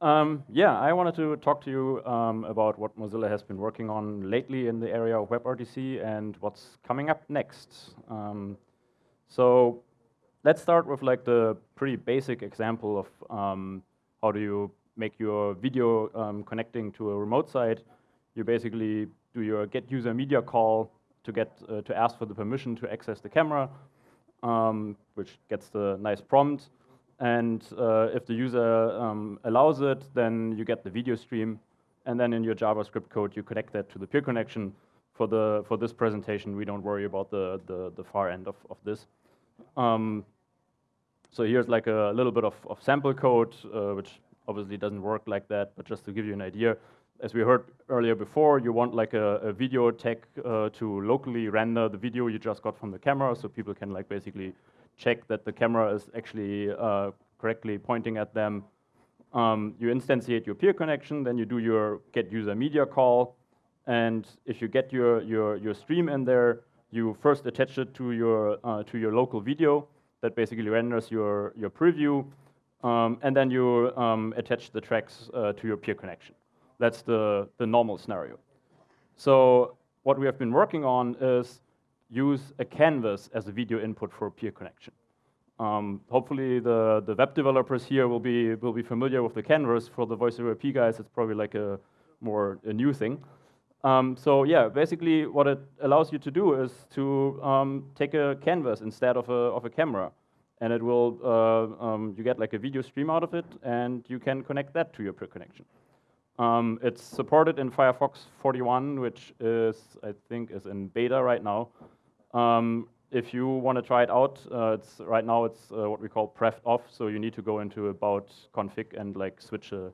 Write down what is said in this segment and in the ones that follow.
Um, yeah, I wanted to talk to you um, about what Mozilla has been working on lately in the area of WebRTC and what's coming up next. Um, so let's start with like the pretty basic example of um, how do you make your video um, connecting to a remote site. You basically do your get user media call to get uh, to ask for the permission to access the camera, um, which gets the nice prompt. And uh, if the user um, allows it, then you get the video stream. And then in your JavaScript code, you connect that to the peer connection. For, the, for this presentation, we don't worry about the, the, the far end of, of this. Um, so here's like a little bit of, of sample code, uh, which obviously doesn't work like that, but just to give you an idea, as we heard earlier before, you want like a, a video tag uh, to locally render the video you just got from the camera, so people can like basically check that the camera is actually uh, correctly pointing at them. Um, you instantiate your peer connection, then you do your get user media call, and if you get your, your, your stream in there, you first attach it to your, uh, to your local video that basically renders your, your preview, um, and then you um, attach the tracks uh, to your peer connection. That's the, the normal scenario. So what we have been working on is use a canvas as a video input for a peer connection. Um, hopefully the, the web developers here will be, will be familiar with the canvas. For the voice over IP guys, it's probably like a more a new thing. Um, so yeah, basically what it allows you to do is to um, take a canvas instead of a, of a camera. And it will, uh, um, you get like a video stream out of it, and you can connect that to your peer connection. Um, it's supported in Firefox 41, which is, I think, is in beta right now. Um, if you want to try it out, uh, it's right now it's uh, what we call pref off, so you need to go into about config and like switch a,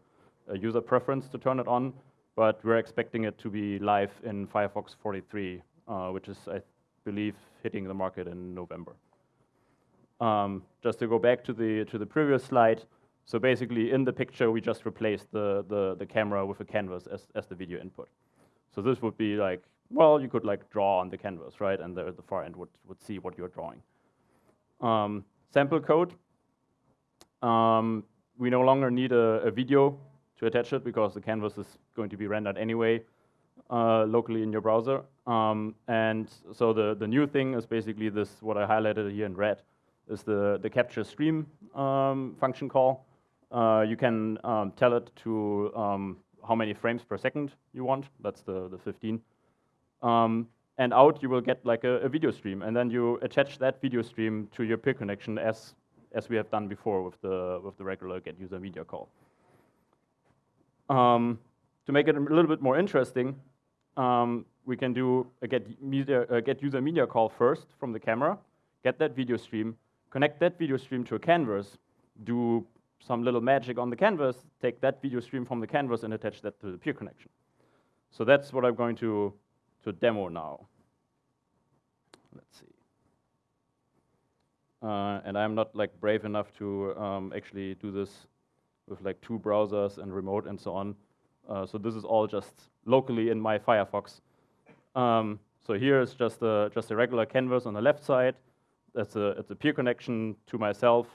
a, user preference to turn it on. But we're expecting it to be live in Firefox 43, uh, which is, I believe, hitting the market in November. Um, just to go back to the to the previous slide, so basically in the picture we just replaced the the, the camera with a canvas as as the video input. So this would be like well, you could like draw on the canvas, right? And the, the far end would, would see what you're drawing. Um, sample code. Um, we no longer need a, a, video to attach it because the canvas is going to be rendered anyway uh, locally in your browser. Um, and so the, the new thing is basically this, what I highlighted here in red, is the, the capture stream um, function call. Uh, you can um, tell it to um, how many frames per second you want. That's the, the 15. Um, and out you will get like a, a, video stream, and then you attach that video stream to your peer connection as as we have done before with the with the regular get user media call. Um, to make it a little bit more interesting, um, we can do a get media a get user media call first from the camera, get that video stream, connect that video stream to a canvas, do some little magic on the canvas, take that video stream from the canvas and attach that to the peer connection. So that's what I'm going to to demo now. Let's see. Uh, and I'm not like brave enough to um, actually do this with like two browsers and remote and so on. Uh, so this is all just locally in my Firefox. Um, so here is just a, just a regular canvas on the left side. That's a, it's a peer connection to myself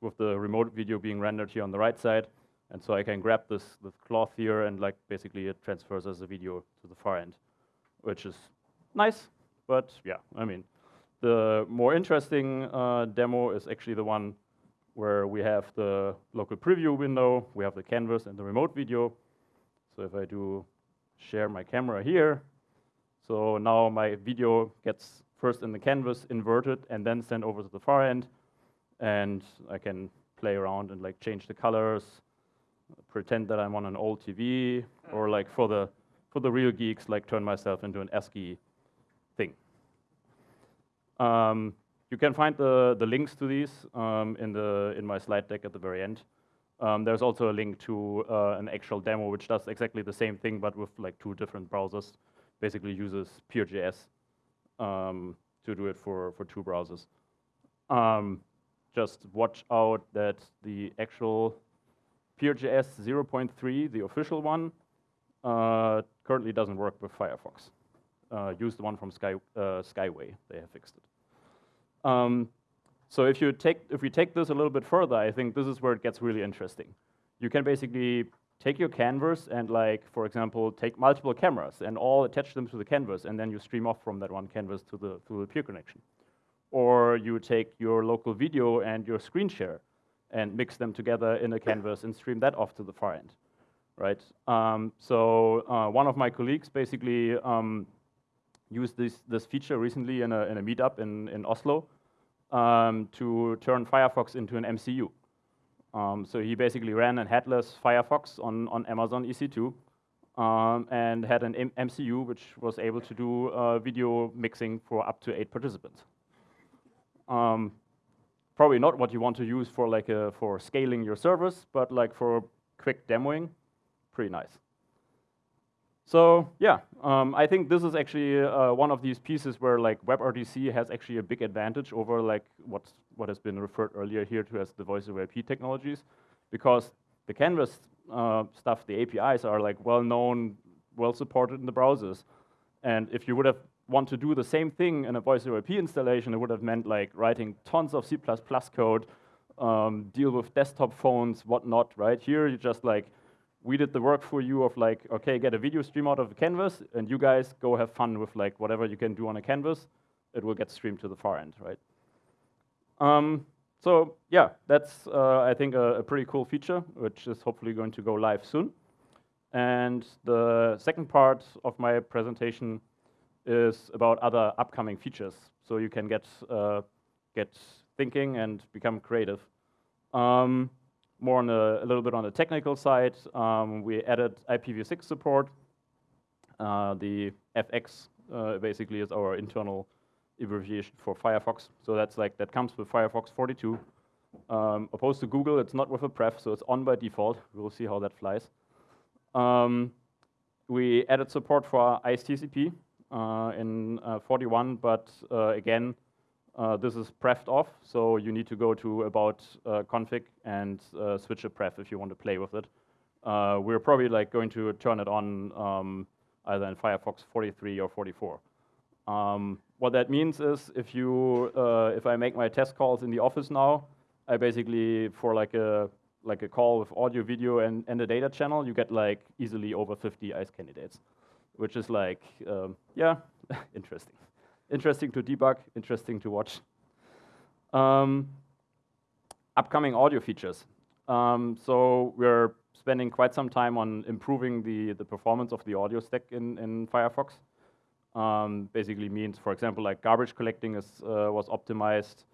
with the remote video being rendered here on the right side. And so I can grab this, this cloth here and like basically it transfers as a video to the far end which is nice, but yeah, I mean, the more interesting uh, demo is actually the one where we have the local preview window, we have the canvas and the remote video. So if I do share my camera here, so now my video gets first in the canvas inverted and then sent over to the far end. And I can play around and like change the colors, pretend that I'm on an old TV, or like for the for the real geeks, like turn myself into an ASCII thing. Um, you can find the, the links to these um, in, the, in my slide deck at the very end. Um, there's also a link to uh, an actual demo which does exactly the same thing but with like two different browsers. Basically uses Peer.js um, to do it for, for two browsers. Um, just watch out that the actual Peer.js 0.3, the official one, uh, currently doesn't work with Firefox. Uh, use the one from Sky, uh, Skyway, they have fixed it. Um, so if, you take, if we take this a little bit further, I think this is where it gets really interesting. you can basically take your canvas and like, for example, take multiple cameras and all attach them to the canvas, and then you stream off from that one canvas to the, to the peer connection. Or you take your local video and your screen share and mix them together in a canvas and stream that off to the far end, right? Um, so uh, one of my colleagues basically um, used this, this feature recently in a, in a meetup in, in Oslo um, to turn Firefox into an MCU. Um, so he basically ran a headless Firefox on, on Amazon EC2 um, and had an M MCU which was able to do uh, video mixing for up to eight participants. Um, probably not what you want to use for like a, for scaling your service, but like for quick demoing, pretty nice. So yeah, um, I think this is actually uh, one of these pieces where like WebRTC has actually a big advantage over like what what has been referred earlier here to as the voice over IP technologies, because the Canvas uh, stuff, the APIs are like well known, well supported in the browsers, and if you would have want to do the same thing in a voice over IP installation, it would have meant like writing tons of C++ code, um, deal with desktop phones, whatnot, right? Here you just like we did the work for you of like, okay, get a video stream out of the canvas, and you guys go have fun with like whatever you can do on a canvas. It will get streamed to the far end, right? Um, so yeah, that's uh, I think a, a, pretty cool feature, which is hopefully going to go live soon. And the second part of my presentation is about other upcoming features, so you can get uh, get thinking and become creative. Um, more on a, a, little bit on the technical side, um, we added IPv6 support. Uh, the FX uh, basically is our internal abbreviation for Firefox. So that's like, that comes with Firefox 42. Um, opposed to Google, it's not with a pref, so it's on by default. We'll see how that flies. Um, we added support for ICE TCP uh, in uh, 41, but uh, again, uh, this is prefed off, so you need to go to about uh, config and uh, switch a pref if you want to play with it. Uh, we're probably like going to turn it on um, either in Firefox 43 or 44. Um, what that means is if you uh, if I make my test calls in the office now, I basically for like a like a call with audio, video, and, and a data channel, you get like easily over 50 ICE candidates, which is like um, yeah, interesting interesting to debug, interesting to watch. Um, upcoming audio features. Um, so we're spending quite some time on improving the, the performance of the audio stack in, in Firefox. Um, basically means, for example, like garbage collecting is, uh, was optimized,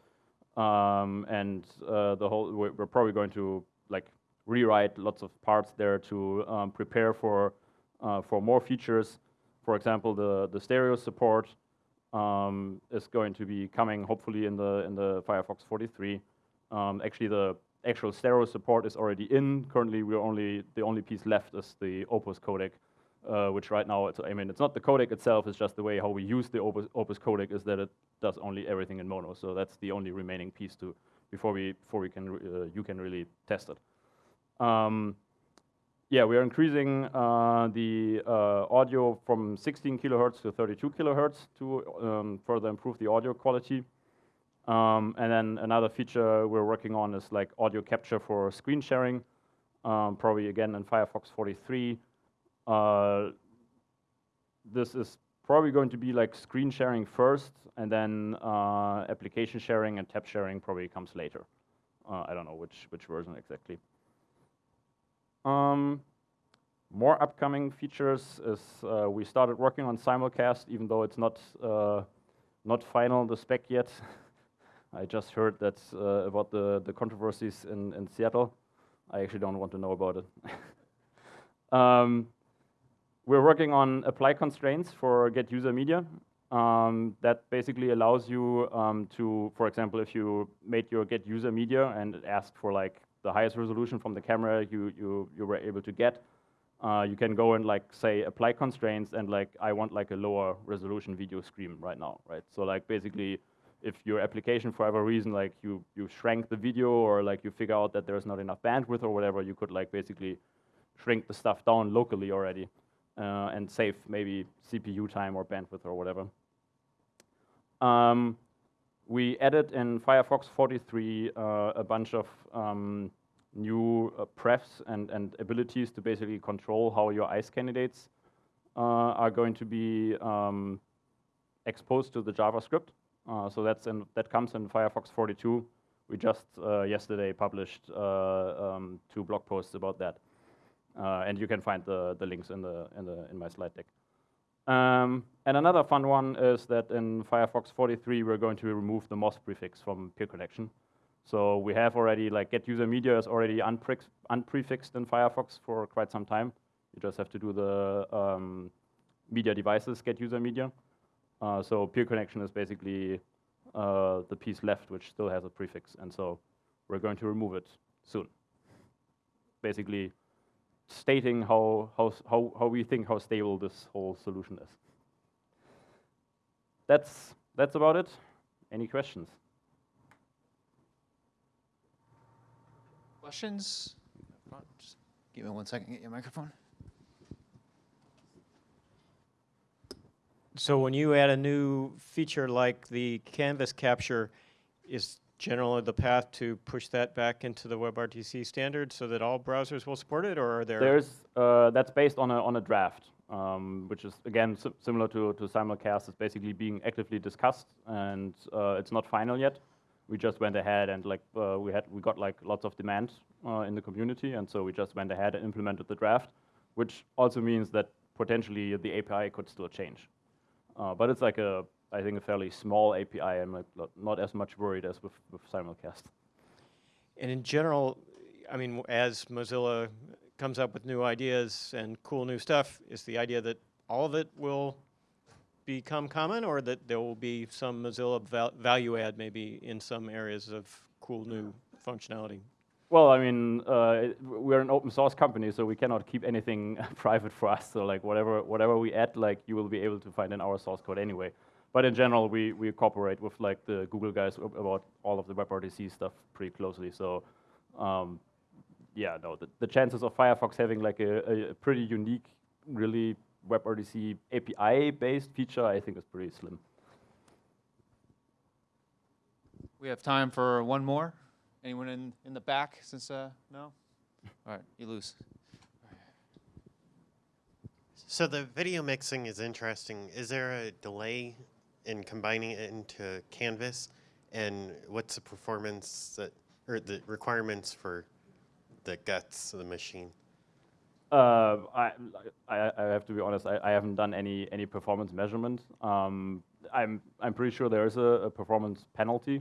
um, and uh, the whole we're, probably going to like rewrite lots of parts there to um, prepare for uh, for more features. For example, the the stereo support um, is going to be coming hopefully in the in the Firefox 43. Um, actually, the actual stereo support is already in. Currently, we're only the only piece left is the Opus codec, uh, which right now, it's, I mean, it's not the codec itself. It's just the way how we use the Opus, Opus codec is that it does only everything in mono. So that's the only remaining piece to before we before we can uh, you can really test it. Um, yeah, we are increasing uh, the uh, audio from 16 kilohertz to 32 kilohertz to um, further improve the audio quality. Um, and then another feature we're working on is like audio capture for screen sharing, um, probably again in Firefox 43. Uh, this is probably going to be like screen sharing first, and then uh, application sharing and tab sharing probably comes later. Uh, I don't know which, which version exactly. Um, more upcoming features is uh, we started working on simulcast, even though it's not uh, not final the spec yet. I just heard that uh, about the the controversies in in Seattle. I actually don't want to know about it. um, we're working on apply constraints for get user media. Um, that basically allows you um, to, for example, if you made your get user media and it asked for like the highest resolution from the camera you, you, you were able to get, uh, you can go and like say apply constraints and like I want like a lower resolution video stream right now, right? So like basically if your application for whatever reason like you you shrank the video or like you figure out that there's not enough bandwidth or whatever, you could like basically shrink the stuff down locally already uh, and save maybe CPU time or bandwidth or whatever. Um, we added in Firefox 43 uh, a bunch of um, new uh, prefs and, and abilities to basically control how your ICE candidates uh, are going to be um, exposed to the JavaScript. Uh, so that's in, that comes in Firefox 42. We just uh, yesterday published uh, um, two blog posts about that, and you can find the, the links in the in the in my slide deck. Um, and another fun one is that in Firefox 43 we're going to remove the moz prefix from peer connection. So we have already like get user media is already unprefixed in Firefox for quite some time. You just have to do the um, media devices get user media. Uh, so peer connection is basically uh, the piece left which still has a prefix, and so we're going to remove it soon. Basically, stating how how how how we think how stable this whole solution is. That's that's about it. Any questions? Questions? Just give me one second, get your microphone. So when you add a new feature like the canvas capture, is generally the path to push that back into the WebRTC standard so that all browsers will support it, or are there? There's uh, that's based on a on a draft, um, which is again si similar to to simulcast. It's basically being actively discussed, and uh, it's not final yet. We just went ahead and like uh, we had we got like lots of demand uh, in the community, and so we just went ahead and implemented the draft, which also means that potentially the API could still change. Uh, but it's like a, I think, a fairly small API. I'm like not as much worried as with, with Simulcast. And in general, I mean, as Mozilla comes up with new ideas and cool new stuff, is the idea that all of it will become common or that there will be some Mozilla val value add maybe in some areas of cool new functionality? Well, I mean, uh, we're an open source company, so we cannot keep anything private for us. So like whatever whatever we add, like you will be able to find in our source code anyway. But in general, we we cooperate with like the Google guys about all of the WebRTC stuff pretty closely. So. Um, yeah, no, the, the chances of Firefox having like a, a pretty unique, really WebRTC API-based feature, I think is pretty slim. We have time for one more. Anyone in, in the back since, uh, no? All right, you lose. So the video mixing is interesting. Is there a delay in combining it into Canvas? And what's the performance that, or the requirements for the guts of the machine? Uh, I, I, I, have to be honest. I, I, haven't done any any performance measurement. Um, I'm I'm pretty sure there is a, a performance penalty.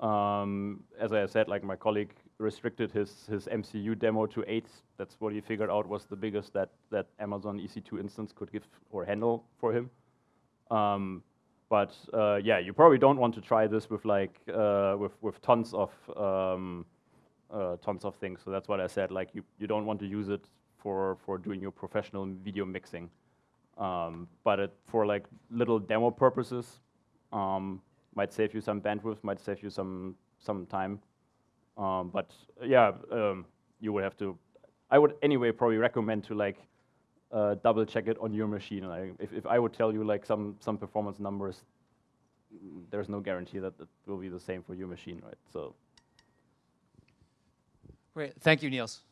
Um, as I said, like my colleague restricted his, his MCU demo to eight. That's what he figured out was the biggest that, that Amazon EC2 instance could give or handle for him. Um, but uh, yeah, you probably don't want to try this with like uh, with with tons of um, uh, tons of things. So that's what I said. Like you you don't want to use it for for doing your professional video mixing. Um, but it, for like little demo purposes, um, might save you some bandwidth, might save you some some time. Um, but yeah, um, you would have to. I would anyway probably recommend to like uh, double check it on your machine. Like if if I would tell you like some some performance numbers, there's no guarantee that it will be the same for your machine, right? So. Great, thank you, Niels.